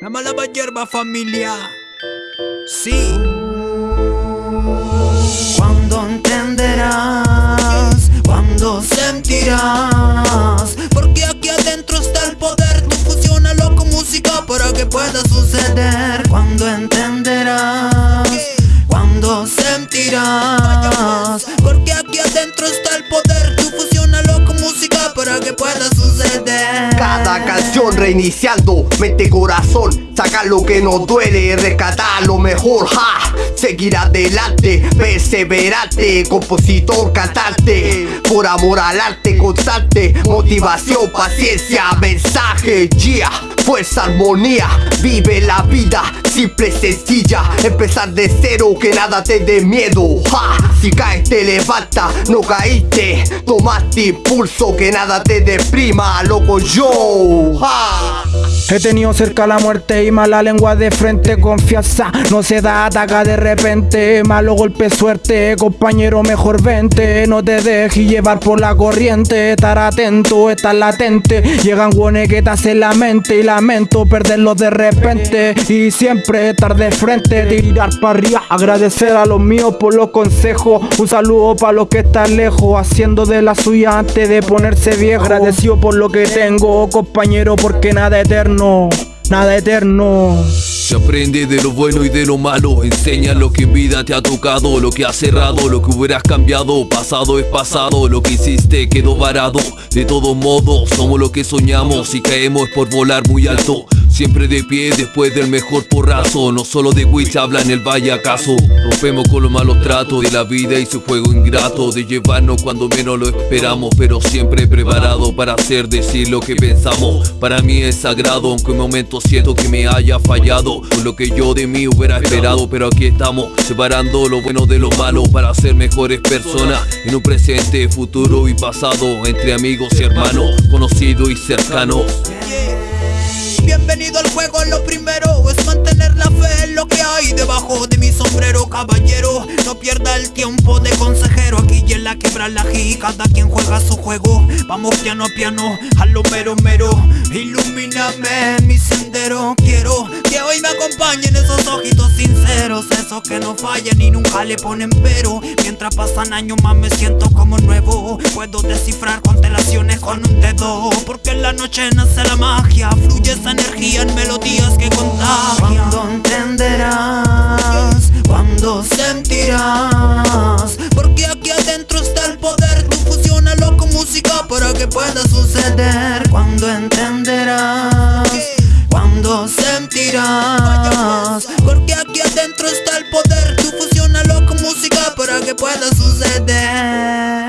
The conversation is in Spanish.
La mala hierba familia. Sí. Cuando entenderás, cuando sentirás, porque aquí adentro está el poder. Tú fusionalo con música para que pueda suceder. Cuando entenderás, cuando sentirás, porque aquí adentro está el poder. Reiniciando mente corazón. Sacar lo que nos duele, rescatar lo mejor ja. Seguir adelante, perseverante Compositor, cantante. Por amor al arte constante Motivación, paciencia, mensaje Yeah, fuerza, armonía Vive la vida, simple, sencilla Empezar de cero, que nada te dé miedo ja. Si caes te levanta, no caíste Tomaste impulso, que nada te deprima Loco yo ja. He tenido cerca la muerte y mala lengua de frente Confianza no se da, ataca de repente. Malo golpe, suerte, compañero mejor vente. No te dejes llevar por la corriente Estar atento, estar latente. Llegan guones que te hacen la mente Y lamento perderlos de repente. Y siempre estar de frente Tirar para arriba, agradecer a los míos por los consejos. Un saludo para los que están lejos Haciendo de la suya antes de ponerse viejo Agradecido por lo que tengo, compañero, porque nada eterno nada eterno. Se aprende de lo bueno y de lo malo Enseña lo que en vida te ha tocado Lo que has cerrado, lo que hubieras cambiado Pasado es pasado, lo que hiciste quedó varado De todos modos, somos lo que soñamos Si caemos por volar muy alto Siempre de pie después del mejor porrazo. No solo de Witch habla en el valle acaso. Rompemos con los malos tratos de la vida y su juego ingrato. De llevarnos cuando menos lo esperamos Pero siempre preparado para hacer decir lo que pensamos. Para mí es sagrado aunque en momentos siento que me haya fallado. Con lo que yo de mí hubiera esperado Pero aquí estamos separando lo bueno de lo malo Para ser mejores personas. En un presente, futuro y pasado Entre amigos y hermanos, conocidos y cercanos Bienvenido al juego, lo primero es mantener la fe en lo que hay debajo de mi sombrero, caballero. No pierda el tiempo de consejero, aquí y en la quebra la cada quien juega su juego. Vamos piano a piano, a lo mero mero. Ilumíname mi sendero, quiero que hoy me acompañen esos ojitos sinceros, esos que no fallan y nunca le ponen pero. Mientras pasan años más me siento como nuevo. Puedo descifrar constelaciones con un dedo, porque en la noche nace la magia, y esa energía en melodías que Cuando entenderás, cuando sentirás. Porque aquí adentro está el poder Tú fusionalo con música para que pueda suceder. Cuando entenderás, cuando sentirás. Porque aquí adentro está el poder Tú fusionalo con música para que pueda suceder.